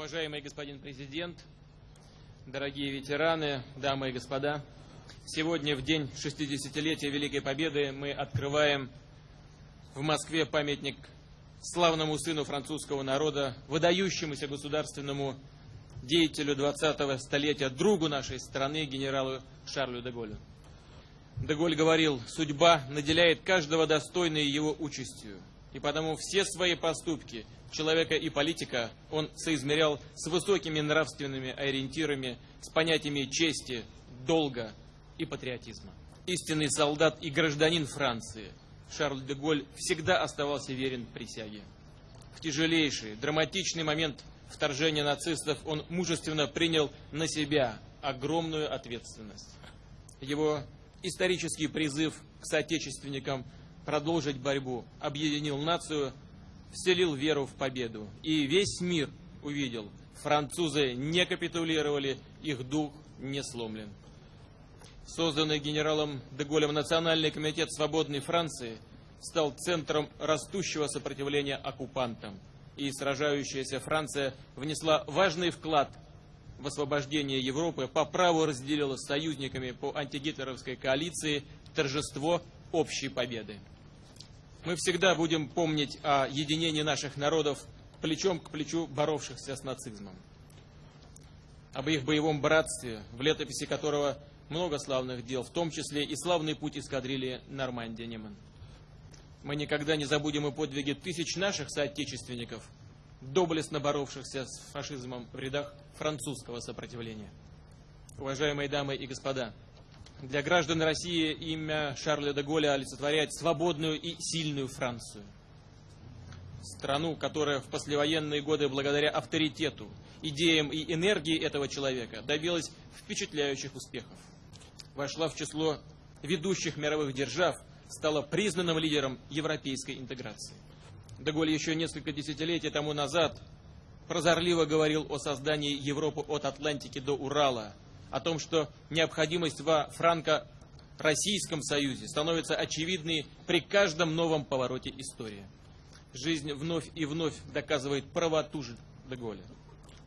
Уважаемый господин президент, дорогие ветераны, дамы и господа, сегодня в день 60-летия Великой Победы мы открываем в Москве памятник славному сыну французского народа, выдающемуся государственному деятелю 20-го столетия, другу нашей страны, генералу Шарлю де Голлю. Деголь говорил, судьба наделяет каждого достойной его участью, и потому все свои поступки человека и политика он соизмерял с высокими нравственными ориентирами, с понятиями чести, долга и патриотизма. Истинный солдат и гражданин Франции Шарль де Голль всегда оставался верен присяге. В тяжелейший, драматичный момент вторжения нацистов он мужественно принял на себя огромную ответственность. Его исторический призыв к соотечественникам продолжить борьбу объединил нацию, вселил веру в победу. И весь мир увидел, французы не капитулировали, их дух не сломлен. Созданный генералом Деголем Национальный комитет свободной Франции стал центром растущего сопротивления оккупантам. И сражающаяся Франция внесла важный вклад в освобождение Европы, по праву разделила с союзниками по антигитлеровской коалиции торжество общей победы. Мы всегда будем помнить о единении наших народов плечом к плечу боровшихся с нацизмом. Об их боевом братстве, в летописи которого много славных дел, в том числе и славный путь эскадрильи Нормандия-Неман. Мы никогда не забудем и подвиги тысяч наших соотечественников, доблестно боровшихся с фашизмом в рядах французского сопротивления. Уважаемые дамы и господа, для граждан России имя Шарля де Голля олицетворяет свободную и сильную Францию. Страну, которая в послевоенные годы благодаря авторитету, идеям и энергии этого человека добилась впечатляющих успехов. Вошла в число ведущих мировых держав, стала признанным лидером европейской интеграции. Деголь еще несколько десятилетий тому назад прозорливо говорил о создании Европы от Атлантики до Урала, о том, что необходимость во франко-российском союзе становится очевидной при каждом новом повороте истории. Жизнь вновь и вновь доказывает правоту же Деголя.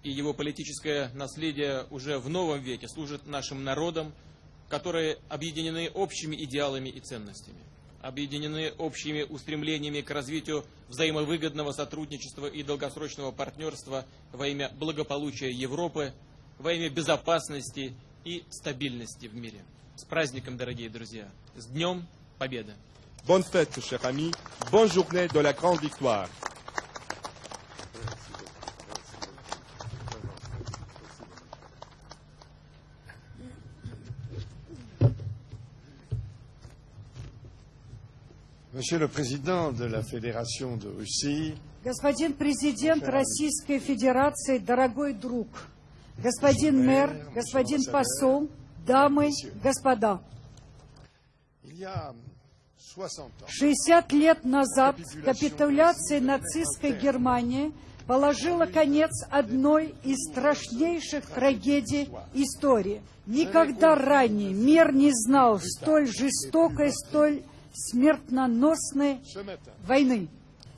И его политическое наследие уже в новом веке служит нашим народам, которые объединены общими идеалами и ценностями объединены общими устремлениями к развитию взаимовыгодного сотрудничества и долгосрочного партнерства во имя благополучия Европы, во имя безопасности и стабильности в мире. С праздником, дорогие друзья! С Днем Победы! Bonne fête, chers amis. Bonne journée de la grande victoire. Monsieur le Président de la Fédération de Russie, Господин президент Российской Федерации, дорогой друг, господин мэр, господин посол, дамы, господа. il y a 60 ans, 60 лет назад капитуляция нацистской Германии положила конец одной из страшнейших трагедий истории. Никогда ранее мир не знал столь жестокой, столь matin, войны.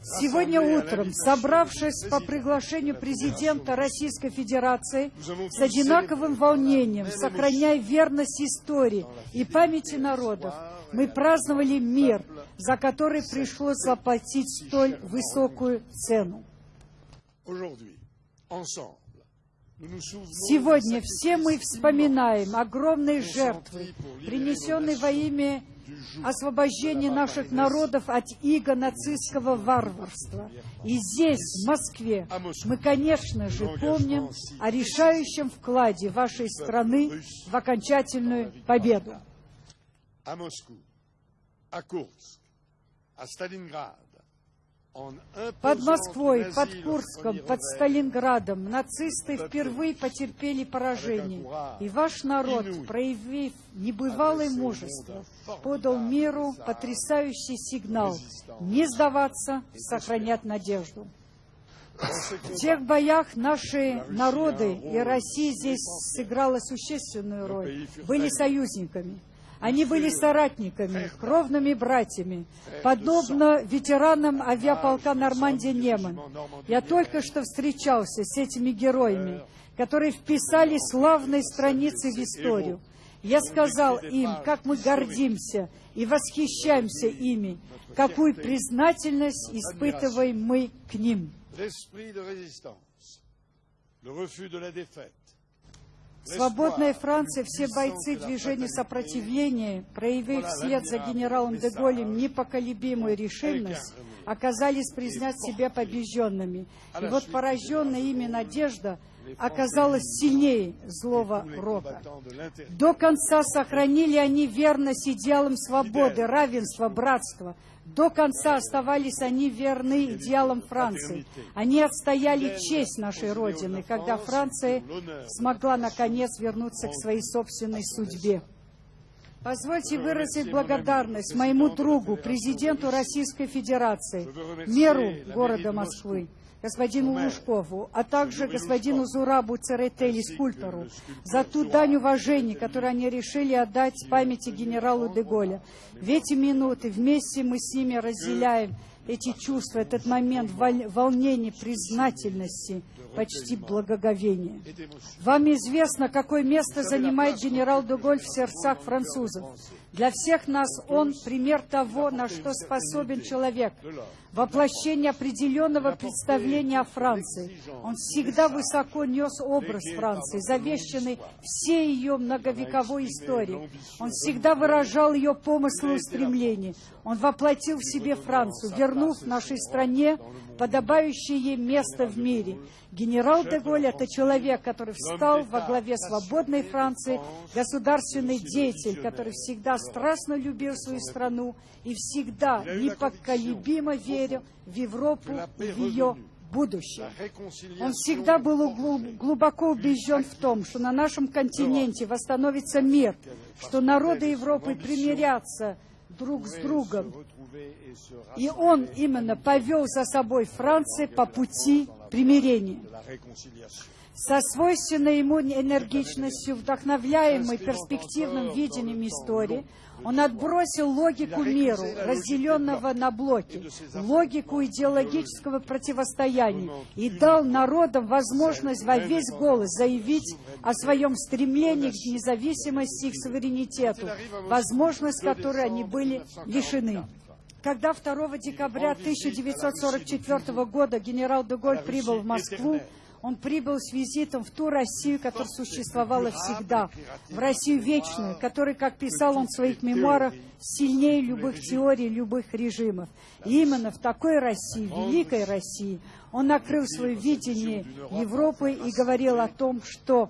Сегодня утром, собравшись по приглашению президента Российской Федерации, с одинаковым волнением, сохраняя верность истории и памяти народов, мы праздновали мир, за который пришлось заплатить столь высокую цену. Сегодня все мы вспоминаем огромные жертвы, принесенные во имя освобождения наших народов от иго нацистского варварства. И здесь, в Москве, мы, конечно же, помним о решающем вкладе вашей страны в окончательную победу. Moscou, à Kursk, à Stalingrad, en Под Москвой, под Курском, под Сталинградом нацисты впервые потерпели поражение. И ваш народ, проявив небывалое мужество, подал миру потрясающий сигнал не сдаваться, сохранять надежду. В тех боях наши народы и Россия здесь сыграла существенную роль, были союзниками. Они были соратниками, кровными братьями, подобно ветеранам авиаполка Нормандия-Неман. Я только что встречался с этими героями, которые вписали славные страницы в историю. Я сказал им, как мы гордимся и восхищаемся ими, какую признательность испытываем мы к ним. Свободная Франция, все бойцы движения сопротивления, проявив вслед за генералом де Голем непоколебимую решимость, оказались признать себя побежденными. И вот пораженная ими надежда оказалась сильнее злого рока. До конца сохранили они верность идеалам свободы, равенства, братства. До конца оставались они верны идеалам Франции. Они отстояли честь нашей Родины, когда Франция смогла, наконец, вернуться к своей собственной судьбе. Позвольте выразить благодарность моему другу, президенту Российской Федерации, меру города Москвы, господину Лужкову, а также господину Зурабу Церетели, скульптору, за ту дань уважения, которую они решили отдать памяти генералу Деголя. В эти минуты вместе мы с ними разделяем эти чувства, этот момент волнения, признательности, почти благоговения. Вам известно, какое место занимает генерал Деголь в сердцах французов. Для всех нас он пример того, на что способен человек, воплощение определенного представления о Франции. Он всегда высоко нес образ Франции, завещанный всей ее многовековой историей. Он всегда выражал ее помыслы и устремления. Он воплотил в себе Францию, вернув нашей стране подобающее ей место в мире. Генерал де это человек, который встал во главе свободной Франции, государственный деятель, который всегда страстно любил свою страну и всегда непоколебимо верил в Европу и в ее будущее. Он всегда был глубоко убежден в том, что на нашем континенте восстановится мир, что народы Европы примирятся друг с другом. И он именно повел за собой Францию по пути примирения. Со свойственной ему энергичностью, вдохновляемой перспективным видением истории, он отбросил логику миру, разделенного на блоки, логику идеологического противостояния и дал народам возможность во весь голос заявить о своем стремлении к независимости и к суверенитету, возможность которой они были лишены. Когда 2 декабря 1944 года генерал Деголь прибыл в Москву, он прибыл с визитом в ту Россию, которая существовала всегда, в Россию вечную, которая, как писал он в своих мемуарах, сильнее любых теорий, любых режимов. И именно в такой России, великой России, он накрыл свое видение Европы и говорил о том, что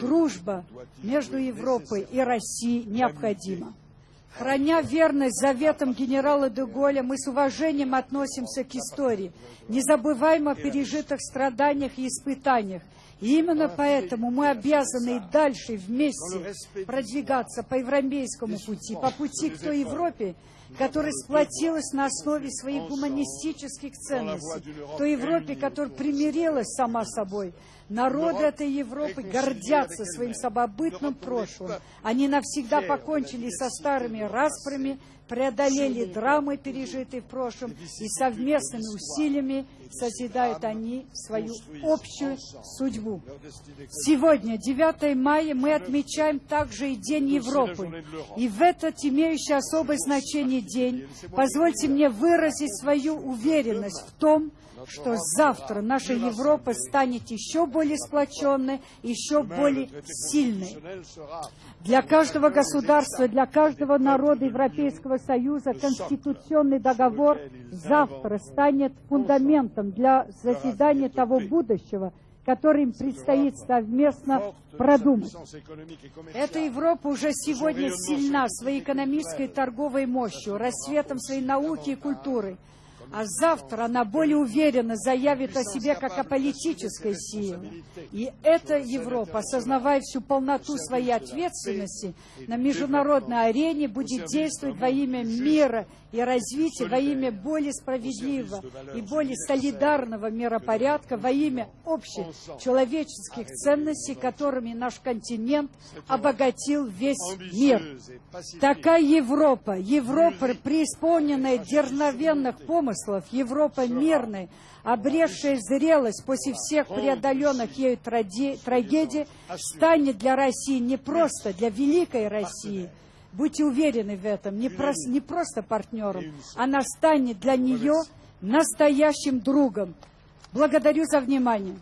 дружба между Европой и Россией необходима. Храня верность заветам генерала де Голля, мы с уважением относимся к истории, не забываем о пережитых страданиях и испытаниях. Именно поэтому мы обязаны и дальше вместе продвигаться по европейскому пути, по пути к той Европе, которая сплотилась на основе своих гуманистических ценностей, той Европе, которая примирилась сама собой, Народы этой Европы гордятся своим самобытным прошлым. Они навсегда покончили со старыми распрями, преодолели драмы, пережитые в прошлом, и совместными усилиями созидают они свою общую судьбу. Сегодня, 9 мая, мы отмечаем также и День Европы. И в этот имеющий особое значение день. Позвольте мне выразить свою уверенность в том, что завтра наша Европа станет еще более сплоченной, еще более сильной. Для каждого государства, для каждого народа Европейского Союза Конституционный договор завтра станет фундаментом для заседания того будущего, который им предстоит совместно продумать. Эта Европа уже сегодня сильна своей экономической и торговой мощью, рассветом своей науки и культуры. А завтра она более уверенно заявит о себе как о политической силе. И эта Европа, осознавая всю полноту своей ответственности на международной арене, будет действовать во имя мира и развития, во имя более справедливого и более солидарного миропорядка, во имя общих человеческих ценностей, которыми наш континент обогатил весь мир. Такая Европа, Европа, преисполненная дерзновенных помыслов, Европа мирная, обретшая зрелость после всех преодоленных ею трагедий, станет для России не просто для великой России, будьте уверены в этом, не, про, не просто партнером, она станет для нее настоящим другом. Благодарю за внимание.